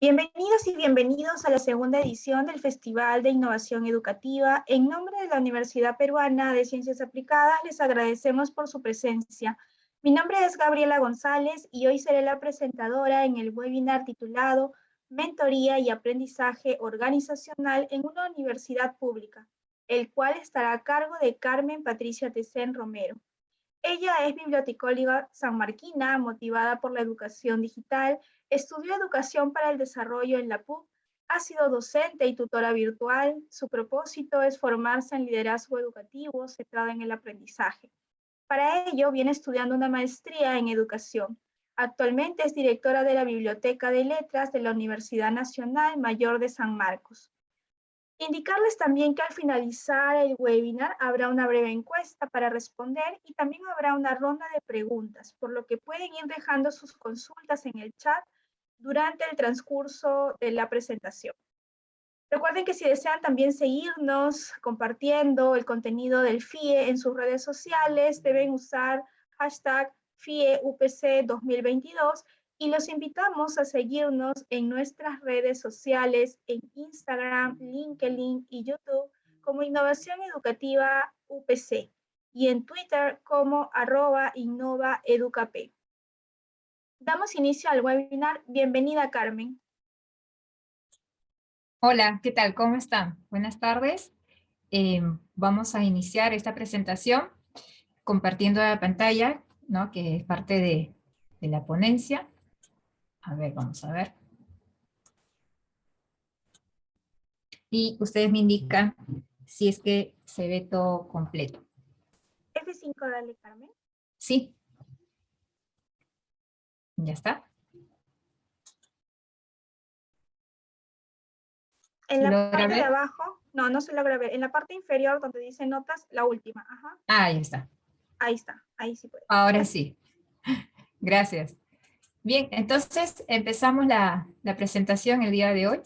Bienvenidos y bienvenidos a la segunda edición del Festival de Innovación Educativa. En nombre de la Universidad Peruana de Ciencias Aplicadas, les agradecemos por su presencia. Mi nombre es Gabriela González y hoy seré la presentadora en el webinar titulado Mentoría y Aprendizaje Organizacional en una Universidad Pública, el cual estará a cargo de Carmen Patricia Tecén Romero. Ella es bibliotecóloga sanmarquina, motivada por la educación digital, estudió educación para el desarrollo en la PUC, ha sido docente y tutora virtual. Su propósito es formarse en liderazgo educativo centrado en el aprendizaje. Para ello, viene estudiando una maestría en educación. Actualmente es directora de la Biblioteca de Letras de la Universidad Nacional Mayor de San Marcos. Indicarles también que al finalizar el webinar habrá una breve encuesta para responder y también habrá una ronda de preguntas, por lo que pueden ir dejando sus consultas en el chat durante el transcurso de la presentación. Recuerden que si desean también seguirnos compartiendo el contenido del FIE en sus redes sociales, deben usar hashtag FIEUPC 2022 y los invitamos a seguirnos en nuestras redes sociales en Instagram, LinkedIn y YouTube como Innovación Educativa UPC y en Twitter como arroba innovaeducap. Damos inicio al webinar. Bienvenida, Carmen. Hola, ¿qué tal? ¿Cómo están? Buenas tardes. Eh, vamos a iniciar esta presentación compartiendo la pantalla, ¿no? que es parte de la ponencia. A ver, vamos a ver. Y ustedes me indican si es que se ve todo completo. F5, dale, Carmen. Sí. Ya está. En la parte de abajo, no, no se logra ver. En la parte inferior donde dice notas, la última. Ajá. Ah, ahí está. Ahí está, ahí sí puede. Ahora sí. Gracias. Bien, entonces empezamos la, presentación el día de hoy.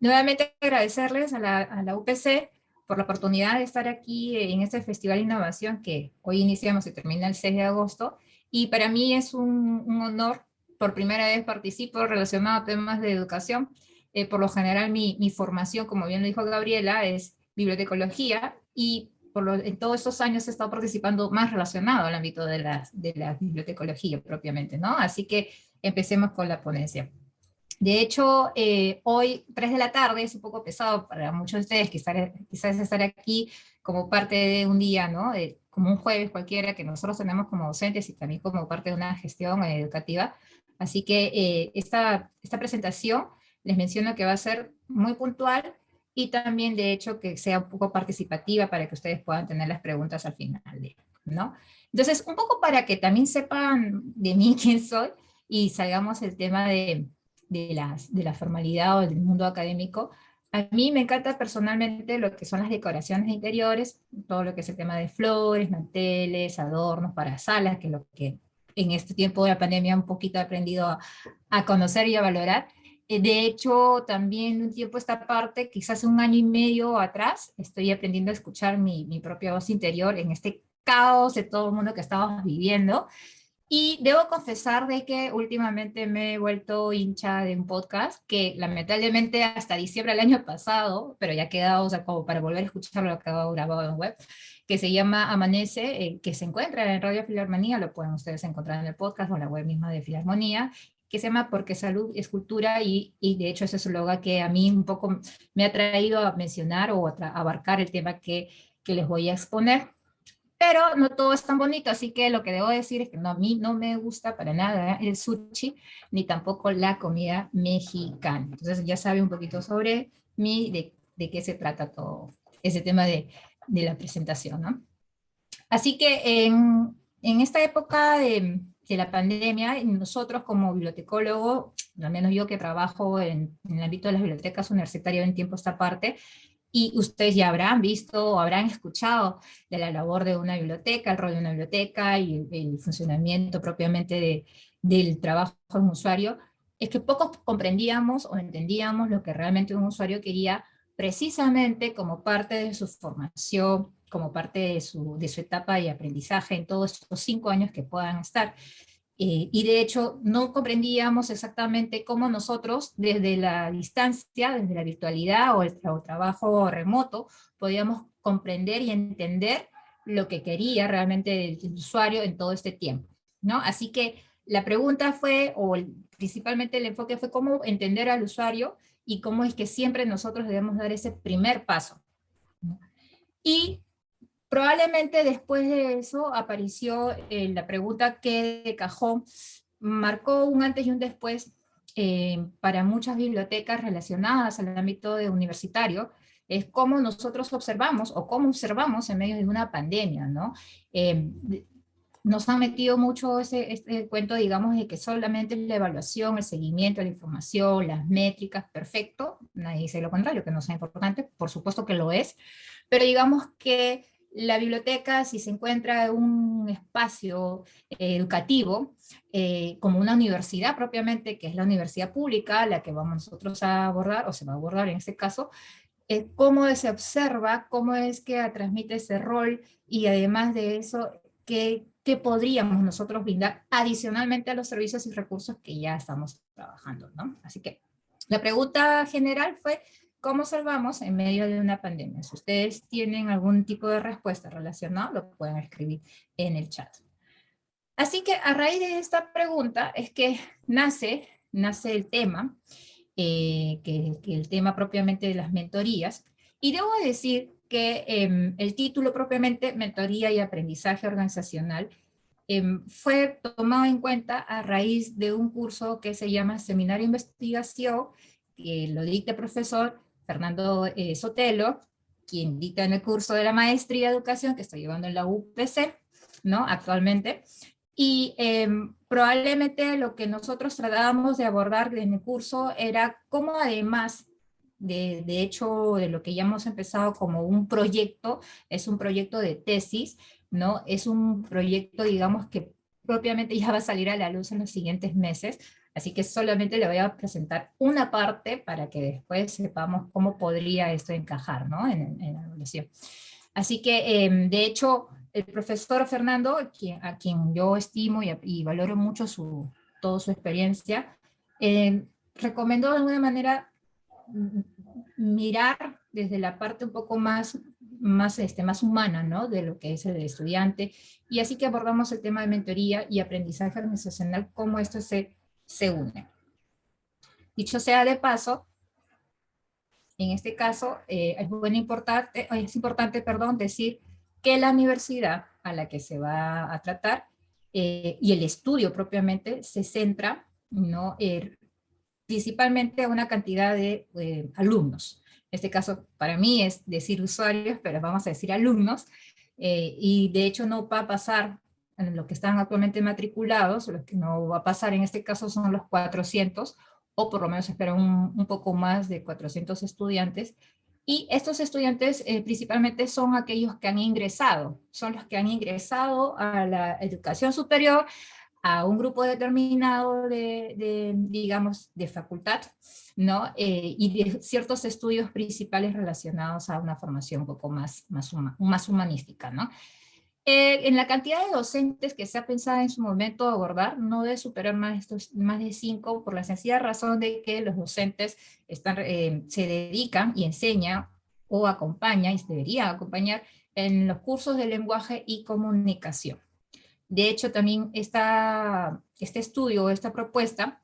Nuevamente agradecerles a la, UPC por la oportunidad de estar aquí en este Festival de Innovación que hoy iniciamos y termina el 6 de agosto. Y para mí es un, honor, por primera vez participo relacionado a temas de educación. Eh, por lo general mi, formación, como bien lo dijo Gabriela, es bibliotecología y por en todos estos años he estado participando más relacionado al ámbito de la, de la bibliotecología propiamente, ¿no? Así que empecemos con la ponencia. De hecho, eh, hoy, 3 de la tarde, es un poco pesado para muchos de ustedes, quizás, quizás estar aquí como parte de un día, ¿no? como un jueves cualquiera que nosotros tenemos como docentes y también como parte de una gestión educativa. Así que eh, esta, esta presentación les menciono que va a ser muy puntual y también de hecho que sea un poco participativa para que ustedes puedan tener las preguntas al final, ¿no? Entonces, un poco para que también sepan de mí quién soy, y salgamos el tema de, de, las, de la formalidad o del mundo académico, a mí me encanta personalmente lo que son las decoraciones interiores, todo lo que es el tema de flores, manteles, adornos para salas, que es lo que en este tiempo de la pandemia un poquito he aprendido a, a conocer y a valorar. Eh, de hecho, también un tiempo esta parte, quizás un año y medio atrás, estoy aprendiendo a escuchar mi, mi propia voz interior en este caos de todo el mundo que estamos viviendo, y debo confesar de que últimamente me he vuelto hincha de un podcast que lamentablemente hasta diciembre del año pasado, pero ya quedado, o sea, como para volver a escucharlo, lo acabo grabado en web, que se llama Amanece, eh, que se encuentra en Radio Filarmonía, lo pueden ustedes encontrar en el podcast o en la web misma de Filarmonía, que se llama Porque Salud es Cultura, y, y de hecho ese es un logo que a mí un poco me ha traído a mencionar o a abarcar el tema que, que les voy a exponer pero no todo es tan bonito, así que lo que debo decir es que no, a mí no me gusta para nada el sushi, ni tampoco la comida mexicana. Entonces ya sabe un poquito sobre mí, de, de qué se trata todo ese tema de, de la presentación. ¿no? Así que en, en esta época de, de, la pandemia, nosotros como bibliotecólogo, al menos yo que trabajo en, en el ámbito de las bibliotecas universitarias en tiempo esta parte, y ustedes ya habrán visto o habrán escuchado de la labor de una biblioteca, el rol de una biblioteca y el, funcionamiento propiamente de, del trabajo de un usuario, es que pocos comprendíamos o entendíamos lo que realmente un usuario quería precisamente como parte de su formación, como parte de su, de su etapa de aprendizaje en todos estos cinco años que puedan estar. Eh, y de hecho no comprendíamos exactamente cómo nosotros desde la distancia, desde la virtualidad o el trabajo remoto, podíamos comprender y entender lo que quería realmente el, usuario en todo este tiempo. ¿no? Así que la pregunta fue, o principalmente el enfoque fue cómo entender al usuario y cómo es que siempre nosotros debemos dar ese primer paso. Y probablemente después de eso apareció eh, la pregunta que de cajón marcó un antes y un después eh, para muchas bibliotecas relacionadas al ámbito universitario, es cómo nosotros observamos o cómo observamos en medio de una pandemia, ¿no? Eh, nos han metido mucho ese, este cuento, digamos, de que solamente la evaluación, el seguimiento, la información, las métricas, perfecto, nadie dice lo contrario, que no sea importante, por supuesto que lo es, pero digamos que la biblioteca, si se encuentra un espacio eh, educativo, eh, como una universidad propiamente, que es la universidad pública, la que vamos nosotros a abordar, o se va a abordar en este caso, eh, cómo se observa, cómo es que transmite ese rol, y además de eso, qué que podríamos nosotros brindar adicionalmente a los servicios y recursos que ya estamos trabajando, ¿no? Así que la pregunta general fue, ¿cómo salvamos en medio de una pandemia? Si ustedes tienen algún tipo de respuesta relacionada, lo pueden escribir en el chat. Así que a raíz de esta pregunta es que nace, nace el tema, eh, que, que el tema propiamente de las mentorías, y debo decir que em, el título propiamente, Mentoría y Aprendizaje Organizacional, em, fue tomado en cuenta a raíz de un curso que se llama Seminario de Investigación, que lo dicta el profesor Fernando eh, Sotelo, quien dicta en el curso de la Maestría de Educación que estoy llevando en la UPC, ¿no? Actualmente. Y em, probablemente lo que nosotros tratábamos de abordar en el curso era cómo además de, hecho, de lo que ya hemos empezado como un proyecto, es un proyecto de tesis, ¿no? Es un proyecto, digamos, que propiamente ya va a salir a la luz en los siguientes meses, así que solamente le voy a presentar una parte para que después sepamos cómo podría esto encajar, ¿no? En, la evaluación. Así que, em, de hecho, el profesor Fernando, a quien yo estimo y, valoro mucho su, toda su experiencia, em, recomendó de alguna manera mirar desde la parte un poco más, más, este, más humana ¿no? de lo que es el estudiante, y así que abordamos el tema de mentoría y aprendizaje organizacional, cómo esto se, se une. Dicho sea de paso, en este caso eh, importante, es importante perdón, decir que la universidad a la que se va a tratar eh, y el estudio propiamente se centra ¿no? Er, principalmente a una cantidad de eh, alumnos. En este caso, para mí es decir usuarios, pero vamos a decir alumnos, eh, y de hecho no va a pasar en los que están actualmente matriculados, los que no va a pasar en este caso son los 400, o por lo menos espero un, un poco más de 400 estudiantes, y estos estudiantes eh, principalmente son aquellos que han ingresado, son los que han ingresado a la educación superior a un grupo determinado de, digamos, de facultad, ¿no? Eh, y de ciertos estudios principales relacionados a una formación un poco más, más, más humanística, ¿no? Eh, en la cantidad de docentes que se ha pensado en su momento abordar, no debe superar más, de cinco, por la sencilla razón de que los docentes están, eh, se dedican y enseñan o acompañan, y se deberían acompañar en los cursos de lenguaje y comunicación. De hecho, también esta, este estudio, esta propuesta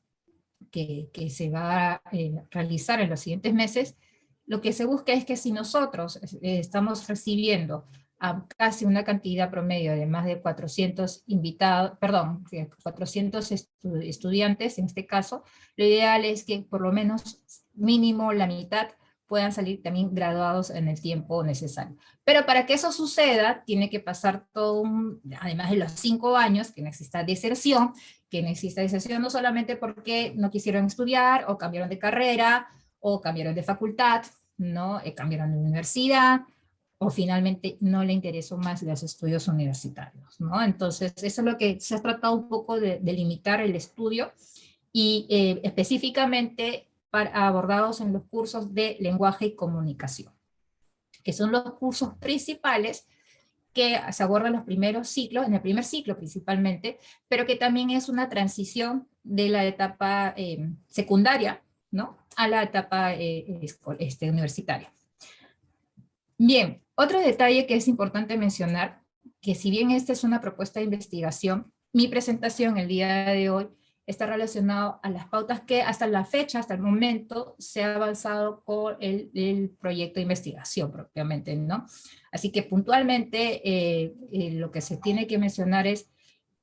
que, se va a eh, realizar en los siguientes meses, lo que se busca es que si nosotros eh, estamos recibiendo a casi una cantidad promedio de más de 400 invitados, perdón, 400 estudiantes en este caso, lo ideal es que por lo menos mínimo la mitad puedan salir también graduados en el tiempo necesario. Pero para que eso suceda, tiene que pasar todo un, además de los cinco años, que no exista deserción, que no exista deserción no solamente porque no quisieron estudiar, o cambiaron de carrera, o cambiaron de facultad, ¿no? Eh, cambiaron de universidad, o finalmente no le interesó más los estudios universitarios, ¿no? Entonces, eso es lo que se ha tratado un poco de, limitar el estudio, y eh, específicamente abordados en los cursos de lenguaje y comunicación, que son los cursos principales que se aborda en los primeros ciclos, en el primer ciclo principalmente, pero que también es una transición de la etapa eh, secundaria, ¿no? A la etapa eh, este, universitaria. Bien, otro detalle que es importante mencionar, que si bien esta es una propuesta de investigación, mi presentación el día de hoy está relacionado a las pautas que hasta la fecha, hasta el momento, se ha avanzado con el, proyecto de investigación propiamente, ¿no? Así que puntualmente eh, eh, lo que se tiene que mencionar es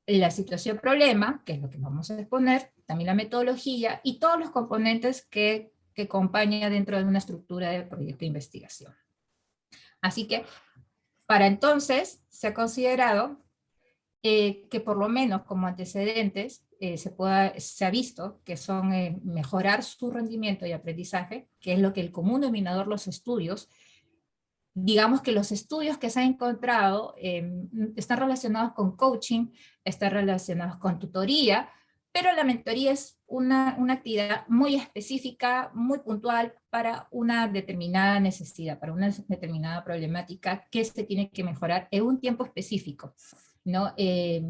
la situación problema, que es lo que vamos a exponer, también la metodología y todos los componentes que, que acompañan dentro de una estructura de proyecto de investigación. Así que, para entonces, se ha considerado eh, que por lo menos como antecedentes eh, se, ha visto que son eh, mejorar su rendimiento y aprendizaje, que es lo que el común denominador los estudios, digamos que los estudios que se han encontrado están relacionados con coaching, están relacionados con tutoría, pero la mentoría es una, una, actividad muy específica, muy puntual para una determinada necesidad, para una determinada problemática que se tiene que mejorar en un tiempo específico. ¿no? Eh,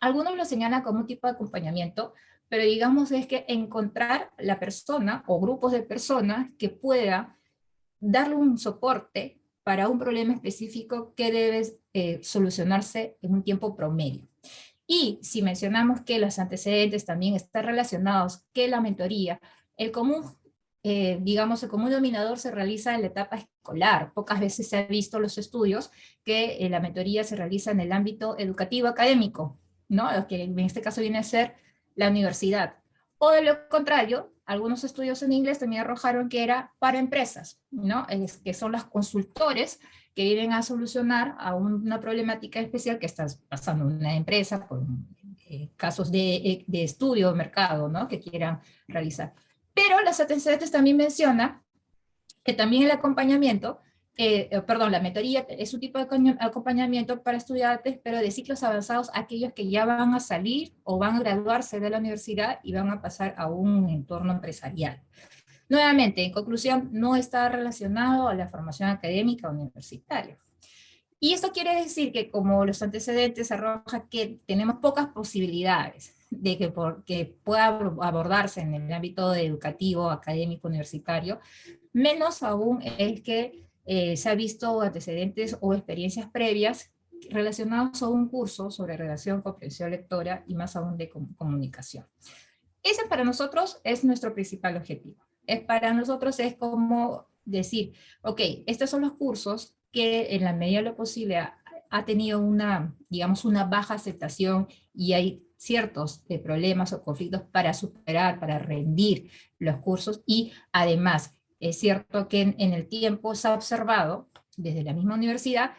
algunos lo señalan como un tipo de acompañamiento, pero digamos es que encontrar la persona o grupos de personas que pueda darle un soporte para un problema específico que debe eh, solucionarse en un tiempo promedio. Y si mencionamos que los antecedentes también están relacionados, que la mentoría, el común eh, digamos, el común denominador se realiza en la etapa escolar. Pocas veces se ha visto los estudios que eh, la mentoría se realiza en el ámbito educativo académico, ¿no? que en este caso viene a ser la universidad. O de lo contrario, algunos estudios en inglés también arrojaron que era para empresas, ¿no? Es que son los consultores que vienen a solucionar a una problemática especial que está pasando una empresa con eh, casos de, de estudio de mercado, ¿no? Que quieran realizar. Pero las antecedentes también menciona que también el acompañamiento, eh, eh, perdón, la mentoría es un tipo de acompañamiento para estudiantes, pero de ciclos avanzados, aquellos que ya van a salir o van a graduarse de la universidad y van a pasar a un entorno empresarial. Nuevamente, en conclusión, no está relacionado a la formación académica universitaria. Y esto quiere decir que como los antecedentes arrojan que tenemos pocas posibilidades de que, por, que pueda abordarse en el ámbito educativo, académico, universitario, menos aún el que eh, se ha visto antecedentes o experiencias previas relacionados a un curso sobre relación, comprensión lectora y más aún de comunicación. Ese para nosotros es nuestro principal objetivo. Es para nosotros es como decir, ok, estos son los cursos que en la medida de lo posible ha, ha tenido una, digamos, una baja aceptación y hay ciertos eh, problemas o conflictos para superar, para rendir los cursos y además es cierto que en, el tiempo se ha observado desde la misma universidad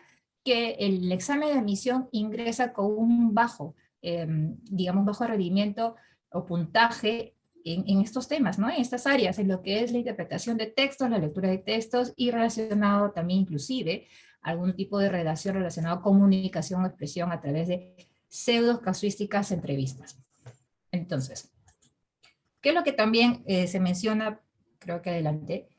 que el examen de admisión ingresa con un bajo, em, digamos bajo rendimiento o puntaje en, estos temas, ¿no? en estas áreas, en lo que es la interpretación de textos, la lectura de textos y relacionado también inclusive algún tipo de redacción relacionado con comunicación o expresión a través de pseudo casuísticas entrevistas. Entonces, ¿qué es lo que también eh, se menciona? Creo que adelante.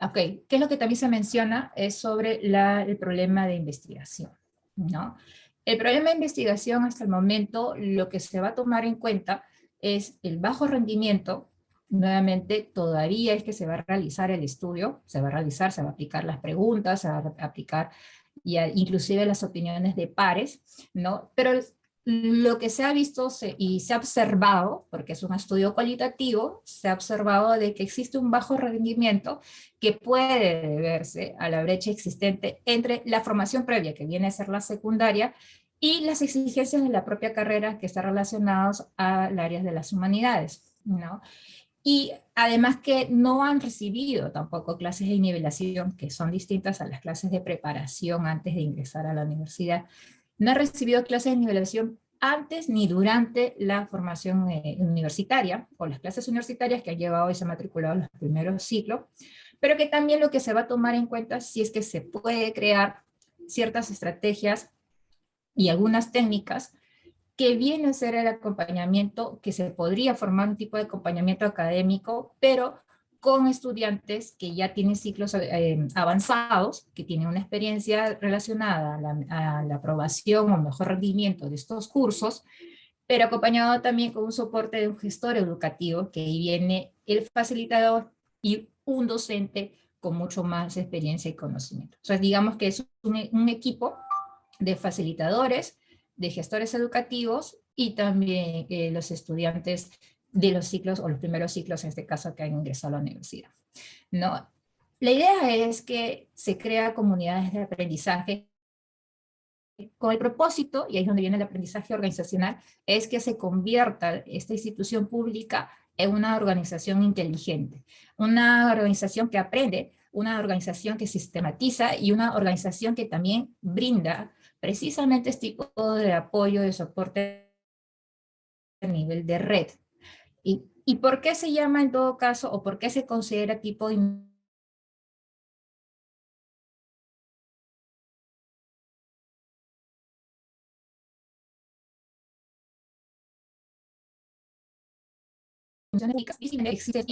Ok, ¿qué es lo que también se menciona? Es sobre el problema de investigación, ¿no? El problema de investigación hasta el momento, lo que se va a tomar en cuenta es el bajo rendimiento, nuevamente todavía es que se va a realizar el estudio, se va a realizar, se va a aplicar las preguntas, se va a aplicar y inclusive las opiniones de pares, ¿no? Pero lo que se ha visto y se ha observado, porque es un estudio cualitativo, se ha observado de que existe un bajo rendimiento que puede deberse a la brecha existente entre la formación previa, que viene a ser la secundaria, y las exigencias de la propia carrera que están relacionadas al área de las humanidades. ¿no? Y además que no han recibido tampoco clases de nivelación, que son distintas a las clases de preparación antes de ingresar a la universidad, no ha recibido clases de nivelación antes ni durante la formación eh, universitaria, o las clases universitarias que ha llevado y se ha matriculado en los primeros ciclos, pero que también lo que se va a tomar en cuenta si es que se puede crear ciertas estrategias y algunas técnicas que viene a ser el acompañamiento, que se podría formar un tipo de acompañamiento académico, pero con estudiantes que ya tienen ciclos eh, avanzados, que tienen una experiencia relacionada a la, a la aprobación o mejor rendimiento de estos cursos, pero acompañado también con un soporte de un gestor educativo, que ahí viene el facilitador y un docente con mucho más experiencia y conocimiento. O sea, digamos que es un, equipo de facilitadores, de gestores educativos y también eh, los estudiantes de los ciclos, o los primeros ciclos en este caso que han ingresado a la universidad. ¿no? La idea es que se crea comunidades de aprendizaje con el propósito, y ahí es donde viene el aprendizaje organizacional, es que se convierta esta institución pública en una organización inteligente, una organización que aprende, una organización que sistematiza y una organización que también brinda precisamente este tipo de apoyo, de soporte a nivel de red. ¿Y, ¿Y por qué se llama en todo caso, o por qué se considera tipo de existe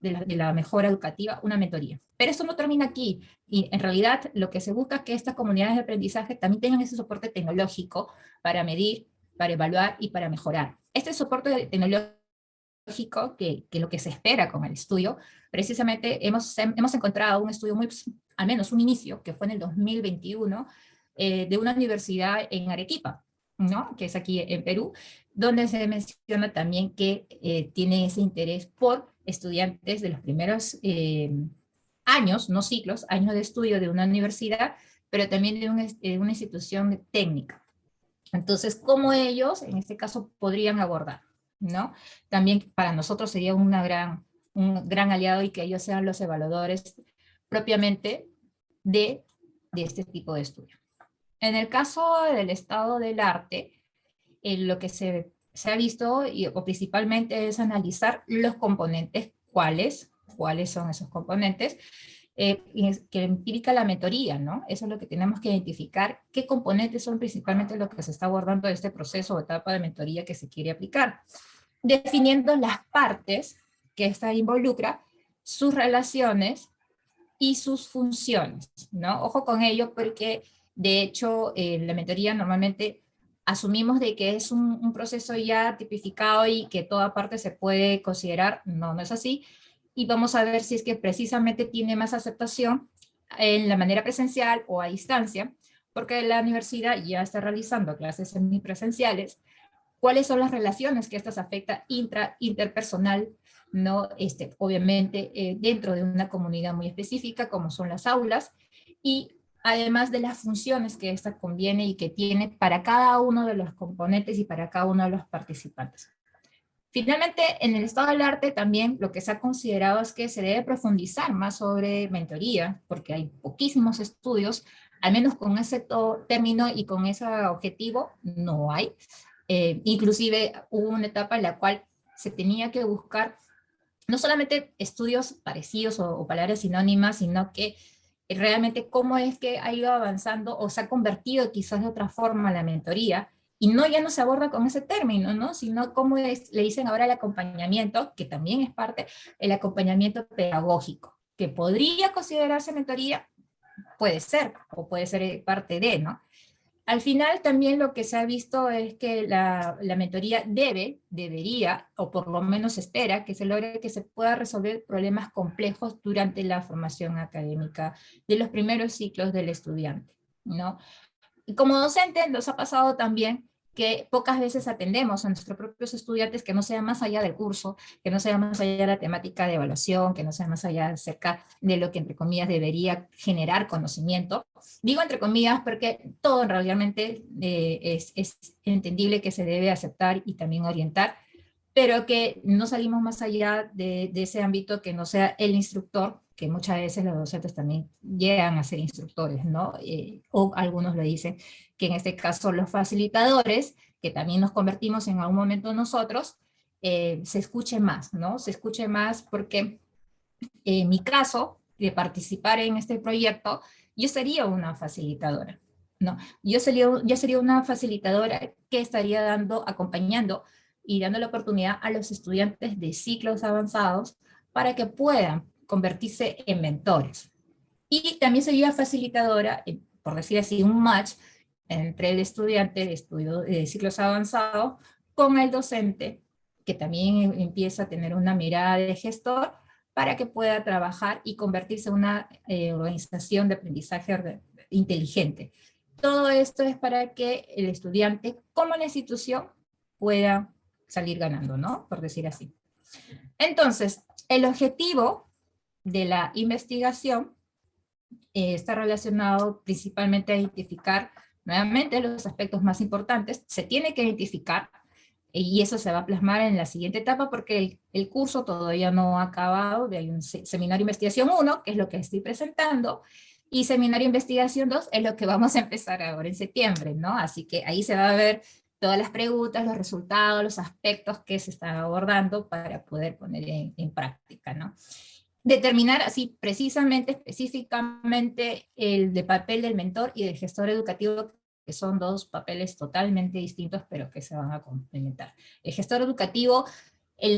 de la, mejora educativa, una mentoría. Pero esto no termina aquí, y en realidad lo que se busca es que estas comunidades de aprendizaje también tengan ese soporte tecnológico para medir, para evaluar y para mejorar. Este soporte tecnológico, que, que lo que se espera con el estudio, precisamente hemos, hemos encontrado un estudio muy, al menos un inicio, que fue en el 2021, eh, de una universidad en Arequipa, ¿no? que es aquí en Perú, donde se menciona también que eh, tiene ese interés por estudiantes de los primeros eh, años, no ciclos, años de estudio de una universidad, pero también de, una institución técnica. Entonces, ¿cómo ellos, en este caso, podrían abordar? ¿no? También para nosotros sería una gran, un gran aliado y que ellos sean los evaluadores propiamente de, de este tipo de estudio. En el caso del estado del arte, eh, lo que se, se, ha visto, y, o principalmente es analizar los componentes, cuáles, cuáles son esos componentes, eh, que implica la mentoría, ¿no? Eso es lo que tenemos que identificar, qué componentes son principalmente lo que se está abordando de este proceso o etapa de mentoría que se quiere aplicar. Definiendo las partes que esta involucra, sus relaciones y sus funciones, ¿no? Ojo con ello porque, de hecho, eh, la mentoría normalmente asumimos de que es un, proceso ya tipificado y que toda parte se puede considerar, no, no es así, y vamos a ver si es que precisamente tiene más aceptación en la manera presencial o a distancia, porque la universidad ya está realizando clases semipresenciales, cuáles son las relaciones que estas afecta intra, interpersonal, no, este, obviamente eh, dentro de una comunidad muy específica como son las aulas, y además de las funciones que esta conviene y que tiene para cada uno de los componentes y para cada uno de los participantes. Finalmente, en el estado del arte también lo que se ha considerado es que se debe profundizar más sobre mentoría, porque hay poquísimos estudios, al menos con ese término y con ese objetivo no hay. Eh, inclusive hubo una etapa en la cual se tenía que buscar no solamente estudios parecidos o, o palabras sinónimas, sino que realmente cómo es que ha ido avanzando o se ha convertido quizás de otra forma la mentoría, y no ya no se aborda con ese término, ¿no? sino cómo es, le dicen ahora el acompañamiento, que también es parte del acompañamiento pedagógico, que podría considerarse mentoría, puede ser, o puede ser parte de, ¿no? Al final también lo que se ha visto es que la, mentoría debe, debería, o por lo menos espera, que se logre que se pueda resolver problemas complejos durante la formación académica de los primeros ciclos del estudiante, ¿no? Y como docente nos ha pasado también que pocas veces atendemos a nuestros propios estudiantes que no sea más allá del curso, que no sea más allá de la temática de evaluación, que no sea más allá acerca de lo que entre comillas debería generar conocimiento. Digo entre comillas porque todo realmente eh, es, es entendible que se debe aceptar y también orientar, pero que no salimos más allá de, de, ese ámbito que no sea el instructor, que muchas veces los docentes también llegan a ser instructores, ¿no? Eh, o algunos lo dicen, que en este caso los facilitadores, que también nos convertimos en algún momento nosotros, eh, se escuche más, ¿no? Se escuche más porque en mi caso, de participar en este proyecto, yo sería una facilitadora, ¿no? Yo sería, yo sería una facilitadora que estaría dando, acompañando y dando la oportunidad a los estudiantes de ciclos avanzados para que puedan convertirse en mentores. Y también sería facilitadora, eh, por decir así, un match entre el estudiante de estudio de ciclos avanzados con el docente, que también empieza a tener una mirada de gestor, para que pueda trabajar y convertirse en una eh, organización de aprendizaje inteligente. Todo esto es para que el estudiante, como la institución, pueda salir ganando, ¿no? Por decir así. Entonces, el objetivo de la investigación eh, está relacionado principalmente a identificar nuevamente los aspectos más importantes. Se tiene que identificar y eso se va a plasmar en la siguiente etapa porque el, curso todavía no ha acabado, hay un seminario investigación 1, que es lo que estoy presentando, y seminario investigación 2 es lo que vamos a empezar ahora en septiembre, ¿no? Así que ahí se va a ver todas las preguntas, los resultados, los aspectos que se están abordando para poder poner en, en práctica, ¿no? Determinar así precisamente, específicamente, el papel del mentor y del gestor educativo que son dos papeles totalmente distintos, pero que se van a complementar. El gestor educativo,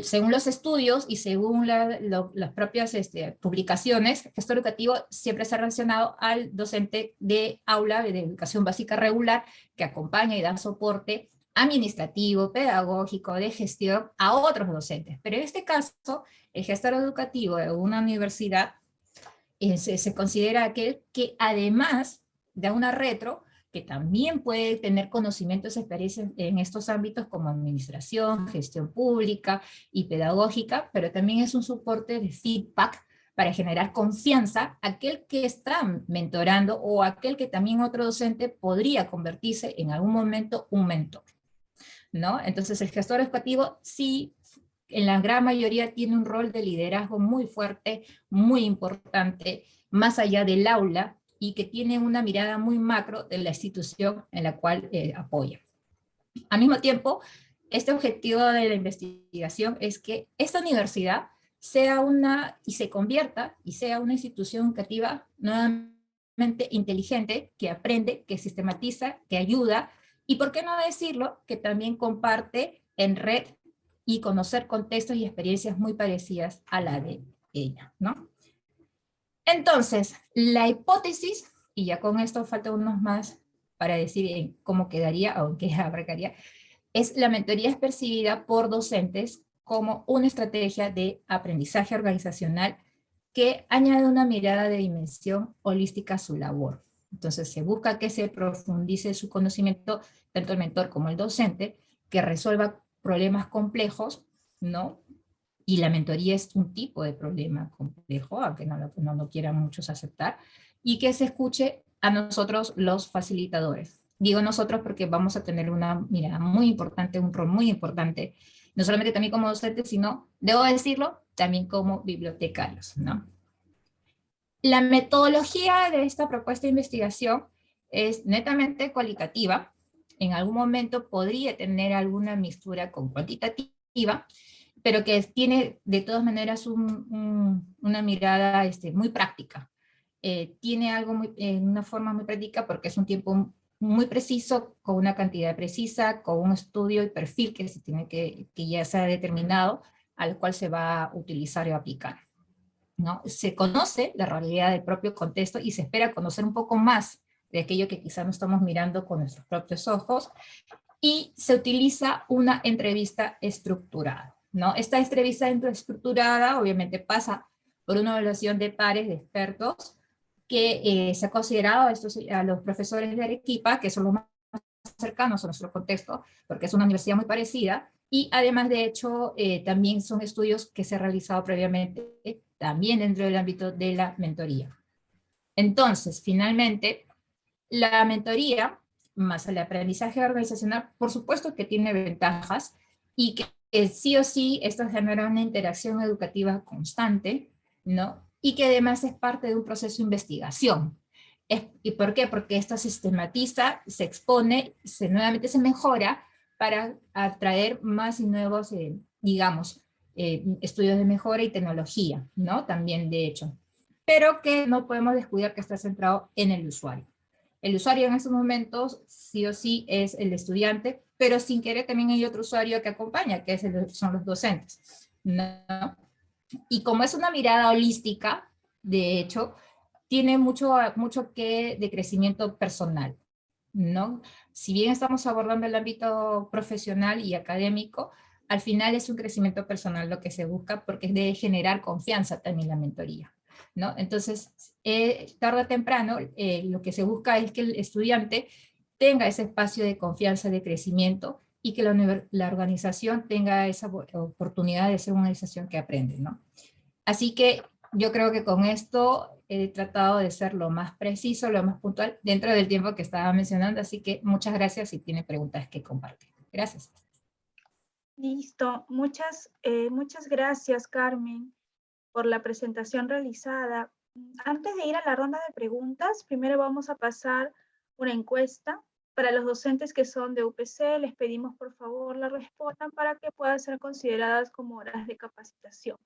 según los estudios y según las propias este, publicaciones, el gestor educativo siempre se ha relacionado al docente de aula de educación básica regular, que acompaña y da soporte administrativo, pedagógico, de gestión a otros docentes. Pero en este caso, el gestor educativo de una universidad eh, se, considera aquel que además de una retro, que también puede tener conocimientos experiencias en estos ámbitos como administración, gestión pública y pedagógica, pero también es un soporte de feedback para generar confianza aquel que está mentorando o aquel que también otro docente podría convertirse en algún momento un mentor. ¿No? Entonces el gestor educativo sí, en la gran mayoría tiene un rol de liderazgo muy fuerte, muy importante, más allá del aula, y que tiene una mirada muy macro de la institución en la cual eh, apoya. Al mismo tiempo, este objetivo de la investigación es que esta universidad sea una, y se convierta, y sea una institución educativa nuevamente inteligente, que aprende, que sistematiza, que ayuda, y por qué no decirlo, que también comparte en red y conocer contextos y experiencias muy parecidas a la de ella, ¿no? Entonces, la hipótesis, y ya con esto falta unos más para decir cómo quedaría qué abarcaría, es la mentoría es percibida por docentes como una estrategia de aprendizaje organizacional que añade una mirada de dimensión holística a su labor. Entonces se busca que se profundice su conocimiento, tanto el mentor como el docente, que resuelva problemas complejos, ¿no? y la mentoría es un tipo de problema complejo, aunque no lo, quieran muchos aceptar, y que se escuche a nosotros los facilitadores. Digo nosotros porque vamos a tener una mirada muy importante, un rol muy importante, no solamente también como docentes, sino, debo decirlo, también como bibliotecarios. ¿no? La metodología de esta propuesta de investigación es netamente cualitativa, en algún momento podría tener alguna mixtura con cuantitativa, pero que tiene de todas maneras una mirada este, muy práctica. Eh, tiene algo en una forma muy práctica porque es un tiempo muy preciso, con una cantidad precisa, con un estudio y perfil que, se tiene que, que ya se ha determinado, al cual se va a utilizar y aplicar. ¿No? Se conoce la realidad del propio contexto y se espera conocer un poco más de aquello que quizá no estamos mirando con nuestros propios ojos, y se utiliza una entrevista estructurada. ¿no? Esta entrevista estructurada obviamente pasa por una evaluación de pares de expertos que eh, se ha considerado a, estos, a los profesores de Arequipa, que son los más cercanos a nuestro contexto, porque es una universidad muy parecida, y además de hecho eh, también son estudios que se han realizado previamente también dentro del ámbito de la mentoría. Entonces, finalmente, la mentoría más el aprendizaje organizacional, por supuesto que tiene ventajas y que sí o sí esto genera una interacción educativa constante, ¿no? Y que además es parte de un proceso de investigación. ¿Y por qué? Porque esto sistematiza, se expone, se, nuevamente se mejora para atraer más y nuevos, eh, digamos, eh, estudios de mejora y tecnología, ¿no? También, de hecho. Pero que no podemos descuidar que está centrado en el usuario. El usuario en estos momentos, sí o sí, es el estudiante, pero sin querer también hay otro usuario que acompaña, que es son los docentes. ¿no? Y como es una mirada holística, de hecho, tiene mucho, mucho que de crecimiento personal, ¿no? Si bien estamos abordando el ámbito profesional y académico, al final es un crecimiento personal lo que se busca porque es de generar confianza también la mentoría. ¿no? Entonces, eh, tarde o temprano, eh, lo que se busca es que el estudiante tenga ese espacio de confianza, de crecimiento, y que la, la organización tenga esa oportunidad de ser una organización que aprende. ¿no? Así que yo creo que con esto he tratado de ser lo más preciso, lo más puntual, dentro del tiempo que estaba mencionando, así que muchas gracias si tiene preguntas que compartir. Gracias. Listo, muchas, eh, muchas gracias Carmen por la presentación realizada. Antes de ir a la ronda de preguntas, primero vamos a pasar una encuesta. Para los docentes que son de UPC, les pedimos por favor la respondan para que puedan ser consideradas como horas de capacitación.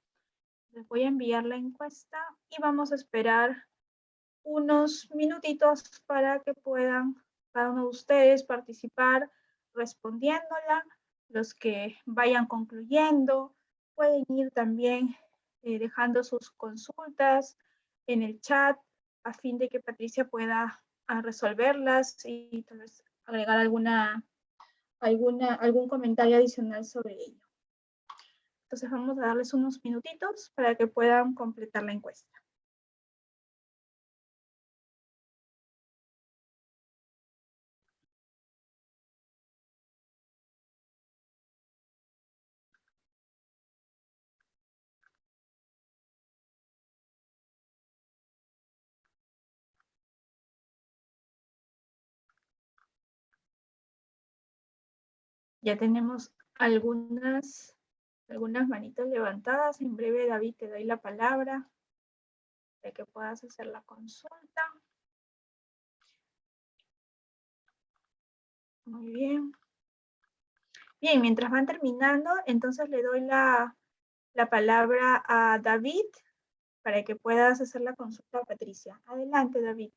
Les voy a enviar la encuesta y vamos a esperar unos minutitos para que puedan cada uno de ustedes participar respondiéndola los que vayan concluyendo pueden ir también eh, dejando sus consultas en el chat a fin de que Patricia pueda ah, resolverlas y tal vez agregar alguna, alguna, algún comentario adicional sobre ello. Entonces vamos a darles unos minutitos para que puedan completar la encuesta. Ya tenemos algunas, algunas manitas levantadas. En breve, David, te doy la palabra para que puedas hacer la consulta. Muy bien. Bien, mientras van terminando, entonces le doy la, la palabra a David para que puedas hacer la consulta a Patricia. Adelante, David.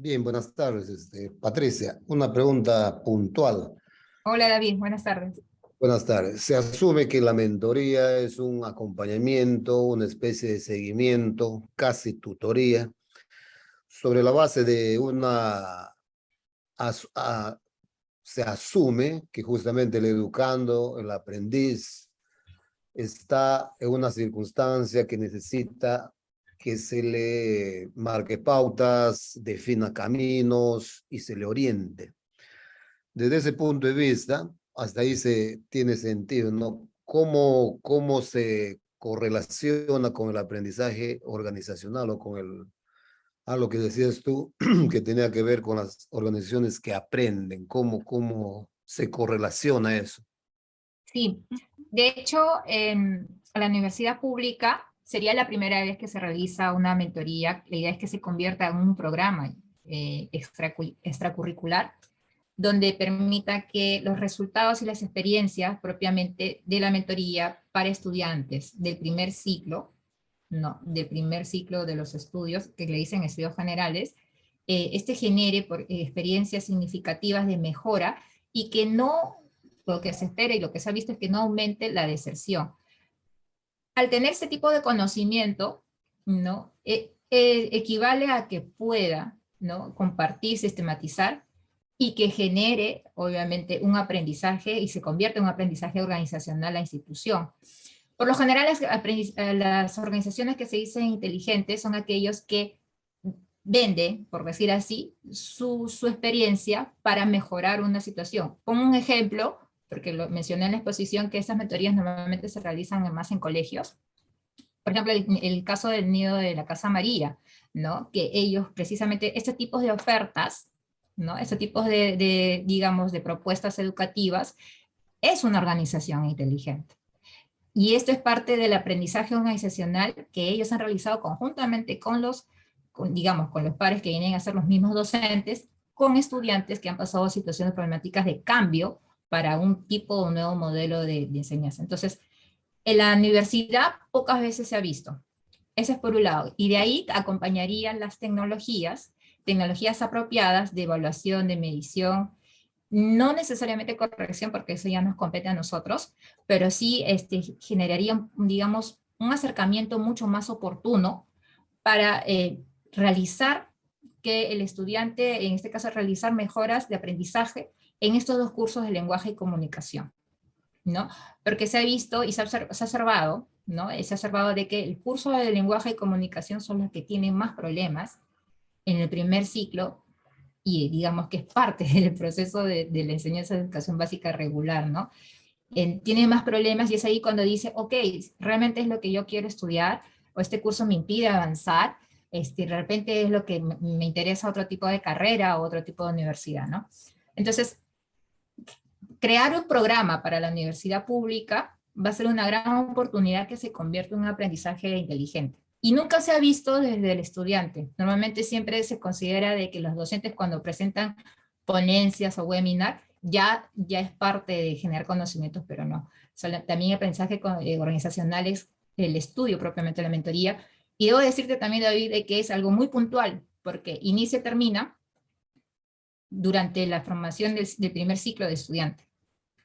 Bien, buenas tardes. Este, Patricia, una pregunta puntual. Hola David, buenas tardes. Buenas tardes. Se asume que la mentoría es un acompañamiento, una especie de seguimiento, casi tutoría, sobre la base de una... se asume que justamente el educando, el aprendiz, está en una circunstancia que necesita que se le marque pautas, defina caminos y se le oriente. Desde ese punto de vista, hasta ahí se tiene sentido, ¿no? ¿Cómo, cómo se correlaciona con el aprendizaje organizacional o con el, a lo que decías tú, que tenía que ver con las organizaciones que aprenden, cómo, cómo se correlaciona eso. Sí, de hecho, en la universidad pública sería la primera vez que se realiza una mentoría. La idea es que se convierta en un programa eh, extracurricular donde permita que los resultados y las experiencias propiamente de la mentoría para estudiantes del primer ciclo, no, del primer ciclo de los estudios, que le dicen estudios generales, eh, este genere por, eh, experiencias significativas de mejora y que no, lo que se espera y lo que se ha visto es que no aumente la deserción al tener este tipo de conocimiento, ¿no? E, e, equivale a que pueda ¿no? compartir, sistematizar y que genere, obviamente, un aprendizaje y se convierte en un aprendizaje organizacional a la institución. Por lo general, las, eh, las organizaciones que se dicen inteligentes son aquellos que venden, por decir así, su, su experiencia para mejorar una situación. Como un ejemplo, porque lo mencioné en la exposición que estas mentorías normalmente se realizan más en colegios. Por ejemplo, el, caso del nido de la Casa María, ¿no? que ellos precisamente, este tipo de ofertas, ¿no? este tipo de, de, digamos, de propuestas educativas, es una organización inteligente. Y esto es parte del aprendizaje organizacional que ellos han realizado conjuntamente con los, digamos, con los pares que vienen a ser los mismos docentes, con estudiantes que han pasado situaciones problemáticas de cambio para un tipo o nuevo modelo de, enseñanza. Entonces, en la universidad pocas veces se ha visto. Ese es por un lado. Y de ahí acompañarían las tecnologías tecnologías apropiadas de evaluación, de medición, no necesariamente corrección, porque eso ya nos compete a nosotros, pero sí este, generaría, digamos, un acercamiento mucho más oportuno para eh, realizar que el estudiante, en este caso, realizar mejoras de aprendizaje en estos dos cursos de lenguaje y comunicación. ¿no? Porque se ha visto y se ha, observado, ¿no? Se ha observado de que el curso de lenguaje y comunicación son los que tienen más problemas en el primer ciclo, y digamos que es parte del proceso de, la enseñanza de educación básica regular, ¿no? tiene más problemas y es ahí cuando dice, ok, realmente es lo que yo quiero estudiar, o este curso me impide avanzar, este, de repente es lo que me interesa otro tipo de carrera o otro tipo de universidad, ¿no? Entonces, crear un programa para la universidad pública va a ser una gran oportunidad que se convierta en un aprendizaje inteligente. Y nunca se ha visto desde el estudiante. Normalmente siempre se considera de que los docentes cuando presentan ponencias o webinar, ya, ya es parte de generar conocimientos, pero no. también el aprendizaje eh, organizacional es el estudio propiamente la mentoría. Y debo decirte también, David, de que es algo muy puntual, porque inicia y termina durante la formación del, del primer ciclo de estudiante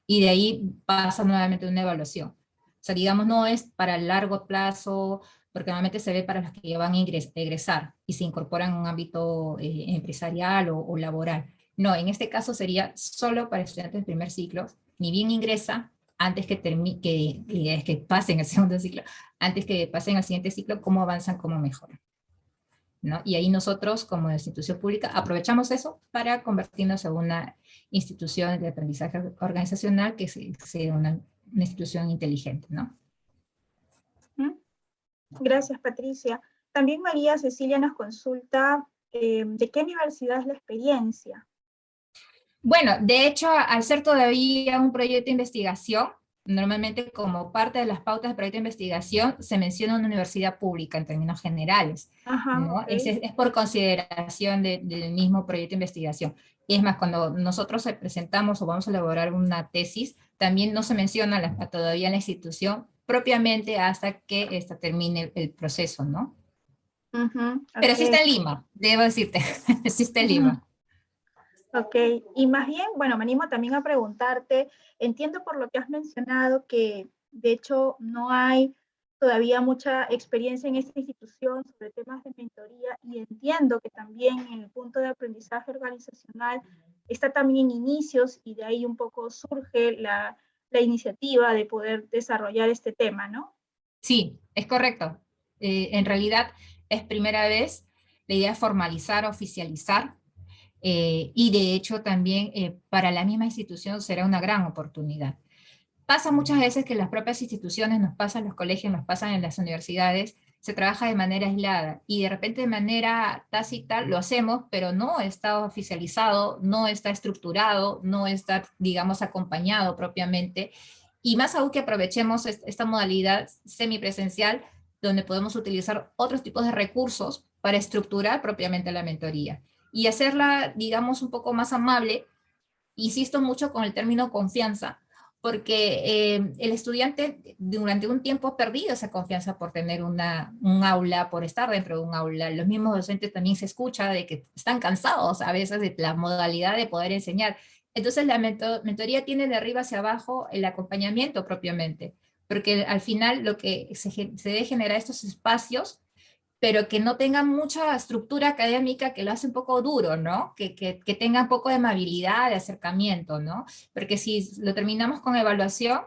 y de ahí pasa nuevamente una evaluación. O sea, digamos, no es para el largo plazo, porque normalmente se ve para los que van a egresar y se incorporan en un ámbito eh, empresarial o, laboral. No, en este caso sería solo para estudiantes de primer ciclo, ni bien ingresa, antes que, que, que pasen el segundo ciclo, antes que pasen al siguiente ciclo, cómo avanzan, cómo mejoran. ¿No? Y ahí nosotros, como institución pública, aprovechamos eso para convertirnos en una institución de aprendizaje organizacional que sea una, institución inteligente, ¿no? Gracias, Patricia. También María Cecilia nos consulta eh, de qué universidad es la experiencia. Bueno, de hecho, al ser todavía un proyecto de investigación, Normalmente como parte de las pautas de proyecto de investigación se menciona una universidad pública en términos generales. es, por consideración del mismo proyecto de investigación. Y es más, cuando nosotros presentamos o vamos a elaborar una tesis, también no se menciona la, todavía la institución propiamente hasta que esta termine el, proceso, ¿no? Pero sí está en Lima, debo decirte, sí está en Lima. Ok, y más bien, bueno, me animo también a preguntarte, entiendo por lo que has mencionado que de hecho no hay todavía mucha experiencia en esta institución sobre temas de mentoría y entiendo que también en el punto de aprendizaje organizacional está también en inicios y de ahí un poco surge la, la iniciativa de poder desarrollar este tema, ¿no? Sí, es correcto. Eh, en realidad es primera vez, la idea es formalizar, oficializar eh, y de hecho también eh, para la misma institución será una gran oportunidad. Pasa muchas veces que las propias instituciones, nos pasan los colegios, nos pasan en las universidades, se trabaja de manera aislada y de repente de manera tácita lo hacemos, pero no está oficializado, no está estructurado, no está, digamos, acompañado propiamente. Y más aún que aprovechemos esta modalidad semipresencial, donde podemos utilizar otros tipos de recursos para estructurar propiamente la mentoría y hacerla, digamos, un poco más amable. Insisto mucho con el término confianza, porque eh, el estudiante durante un tiempo ha perdido esa confianza por tener una, un aula, por estar dentro de un aula. Los mismos docentes también se escucha de que están cansados a veces de la modalidad de poder enseñar. Entonces la mentoría tiene de arriba hacia abajo el acompañamiento propiamente, porque al final lo que se, se debe generar estos espacios pero que no tenga mucha estructura académica que lo hace un poco duro, ¿no? Que, que, que, tenga un poco de amabilidad, de acercamiento, ¿no? Porque si lo terminamos con evaluación,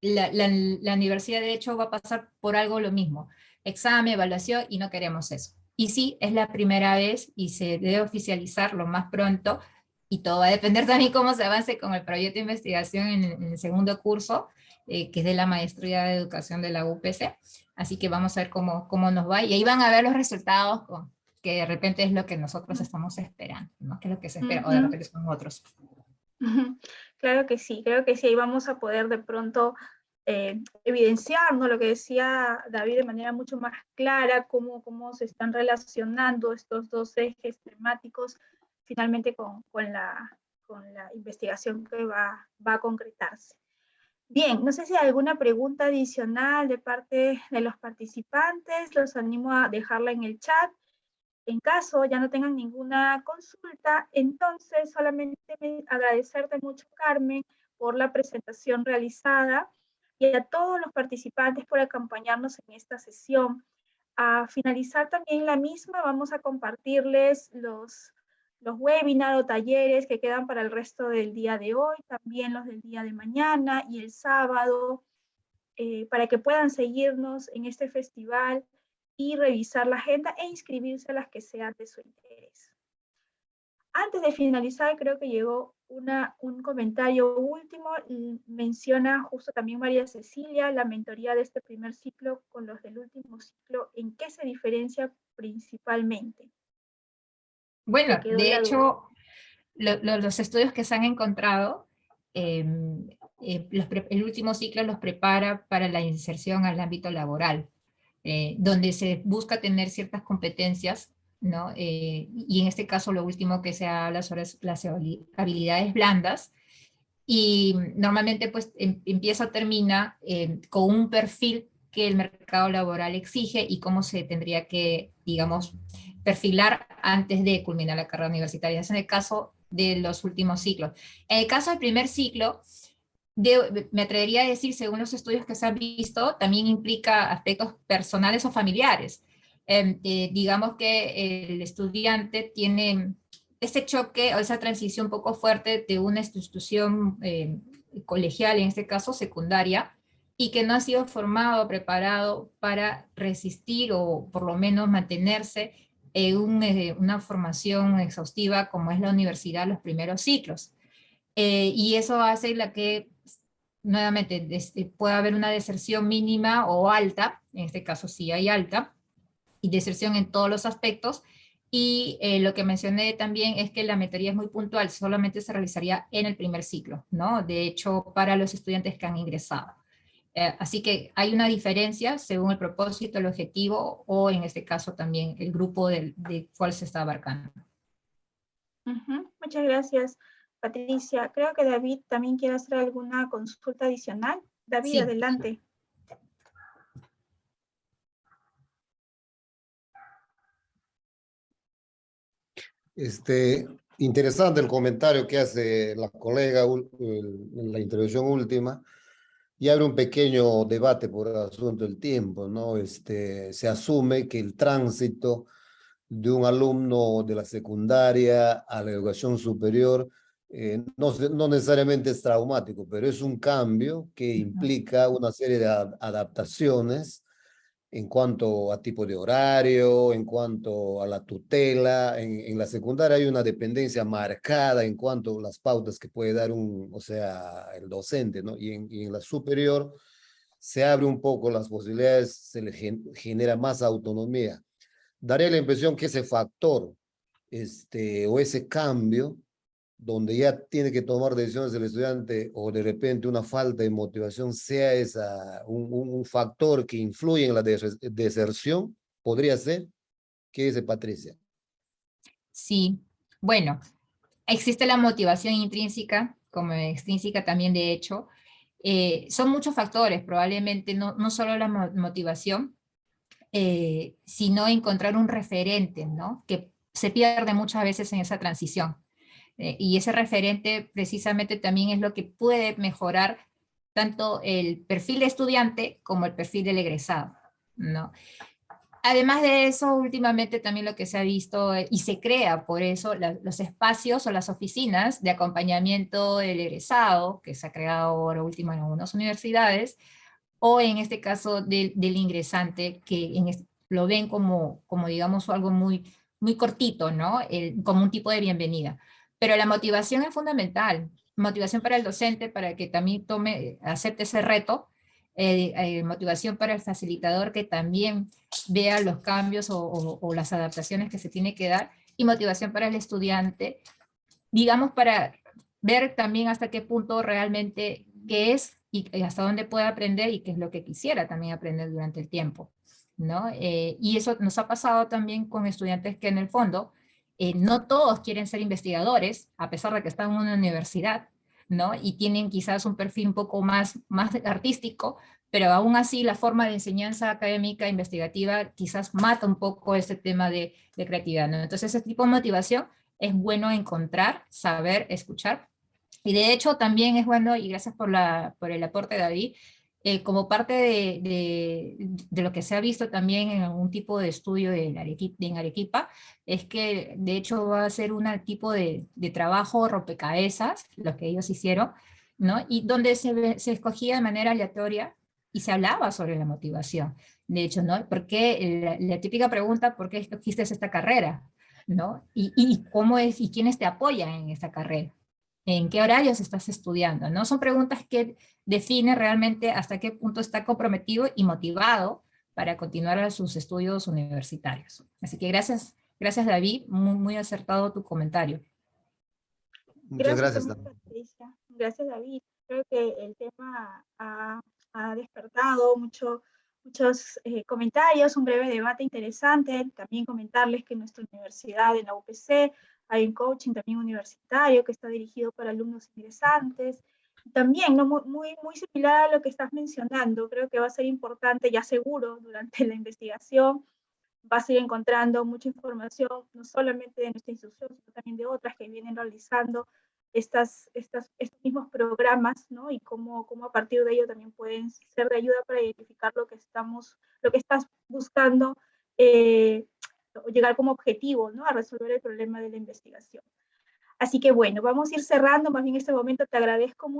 la, la, universidad de hecho va a pasar por algo lo mismo, examen, evaluación, y no queremos eso. Y sí, es la primera vez y se debe oficializar lo más pronto, y todo va a depender también cómo se avance con el proyecto de investigación en, el segundo curso, eh, que es de la Maestría de Educación de la UPC, Así que vamos a ver cómo, cómo nos va. Y ahí van a ver los resultados con, que de repente es lo que nosotros estamos esperando, ¿no? Que es lo que se espera, o de repente son otros. Claro que sí, creo que sí, ahí vamos a poder de pronto eh, evidenciar ¿no? lo que decía David de manera mucho más clara, cómo, cómo se están relacionando estos dos ejes temáticos finalmente con, con, la, con la investigación que va, va a concretarse. Bien, no sé si hay alguna pregunta adicional de parte de los participantes, los animo a dejarla en el chat En caso ya no tengan ninguna consulta, entonces solamente agradecerte mucho, Carmen, por la presentación realizada y a todos los participantes por acompañarnos en esta sesión. A finalizar también la misma, vamos a compartirles los, los webinars o talleres que quedan para el resto del día de hoy, también los del día de mañana y el sábado, eh, para que puedan seguirnos en este festival y revisar la agenda e inscribirse a las que sean de su interés. Antes de finalizar, creo que llegó una, un comentario último, menciona justo también María Cecilia, la mentoría de este primer ciclo con los del último ciclo, ¿en qué se diferencia principalmente? Bueno, de hecho, los estudios que se han encontrado, em, eh, el último ciclo los prepara para la inserción al ámbito laboral, eh, donde se busca tener ciertas competencias ¿no? Eh, y en este caso lo último que se habla sobre las habilidades blandas, y normalmente pues em, empieza o termina eh, con un perfil que el mercado laboral exige y cómo se tendría que, digamos, perfilar antes de culminar la carrera universitaria. Es en el caso de los últimos ciclos. En el caso del primer ciclo, me atrevería a decir, según los estudios que se han visto, también implica aspectos personales o familiares. Em, eh, digamos que el estudiante tiene ese choque o esa transición un poco fuerte de una institución eh, colegial, en este caso secundaria, y que no ha sido formado, preparado para resistir o por lo menos mantenerse en eh, una formación exhaustiva como es la universidad los primeros ciclos. y eso hace la que nuevamente pueda haber una deserción mínima o alta, en este caso sí hay alta, y deserción en todos los aspectos. Y eh, lo que mencioné también es que la mentoría es muy puntual, solamente se realizaría en el primer ciclo, ¿no? De hecho, para los estudiantes que han ingresado. Eh, así que hay una diferencia según el propósito, el objetivo, o en este caso también el grupo del, de cuál se está abarcando. Muchas gracias, Patricia. Creo que David también quiere hacer alguna consulta adicional. David, adelante. Este, interesante el comentario que hace la colega en la intervención última y abre un pequeño debate por el asunto del tiempo, ¿no? Este, se asume que el tránsito de un alumno de la secundaria a la educación superior eh, no, no, necesariamente es traumático, pero es un cambio que implica una serie de adaptaciones en cuanto a tipo de horario, en cuanto a la tutela. En, la secundaria hay una dependencia marcada en cuanto a las pautas que puede dar un, o sea, el docente, ¿no? Y en, y en la superior se abre un poco las posibilidades, se le genera más autonomía. Daría la impresión que ese factor este, o ese cambio donde ya tiene que tomar decisiones el estudiante o de repente una falta de motivación sea esa, un, factor que influye en la deserción, podría ser. ¿Qué dice Patricia? Sí, bueno, existe la motivación intrínseca, como extrínseca también de hecho. Eh, son muchos factores, probablemente no, no solo la motivación, eh, sino encontrar un referente, ¿no? Que se pierde muchas veces en esa transición. Eh, y ese referente precisamente también es lo que puede mejorar tanto el perfil de estudiante como el perfil del egresado. ¿no? Además de eso, últimamente también lo que se ha visto eh, y se crea por eso los espacios o las oficinas de acompañamiento del egresado, que se ha creado ahora último en algunas universidades, o en este caso del, ingresante, que en lo ven como, como digamos algo muy, muy cortito, ¿no? como un tipo de bienvenida. Pero la motivación es fundamental, motivación para el docente para que también tome, acepte ese reto, eh, eh, motivación para el facilitador que también vea los cambios o, las adaptaciones que se tiene que dar, y motivación para el estudiante, digamos para ver también hasta qué punto realmente qué es y hasta dónde puede aprender y qué es lo que quisiera también aprender durante el tiempo. ¿no? Eh, y eso nos ha pasado también con estudiantes que en el fondo eh, no todos quieren ser investigadores, a pesar de que están en una universidad, ¿no? Y tienen quizás un perfil un poco más, más artístico, pero aún así la forma de enseñanza académica investigativa quizás mata un poco este tema de, de creatividad. ¿no? Entonces ese tipo de motivación es bueno encontrar, saber, escuchar, y de hecho también es bueno, y gracias por, la, por el aporte David, eh, como parte de, de, lo que se ha visto también en algún tipo de estudio en Arequipa, en Arequipa es que de hecho va a ser un tipo de, de trabajo rompecabezas, lo que ellos hicieron, ¿no? y donde se, se escogía de manera aleatoria y se hablaba sobre la motivación. De hecho, ¿no? Porque la, la típica pregunta, ¿por qué escogiste esta carrera? ¿no? Y, y, cómo es, y quiénes te apoyan en esta carrera en qué horarios estás estudiando, ¿no? Son preguntas que definen realmente hasta qué punto está comprometido y motivado para continuar sus estudios universitarios. Así que gracias, gracias David, muy, muy acertado tu comentario. Muchas gracias. Gracias, gracias David. Creo que el tema ha, ha despertado mucho, muchos eh, comentarios, un breve debate interesante. También comentarles que nuestra universidad en la UPC hay un coaching también universitario que está dirigido para alumnos ingresantes. También, ¿no? muy, muy similar a lo que estás mencionando, creo que va a ser importante, ya seguro, durante la investigación, vas a ir encontrando mucha información, no solamente de nuestra institución, sino también de otras que vienen realizando estas, estas, estos mismos programas, ¿no? Y cómo, cómo a partir de ello también pueden ser de ayuda para identificar lo que, estamos, lo que estás buscando eh, llegar como objetivo ¿no? a resolver el problema de la investigación. Así que bueno, vamos a ir cerrando, más bien en este momento te agradezco mucho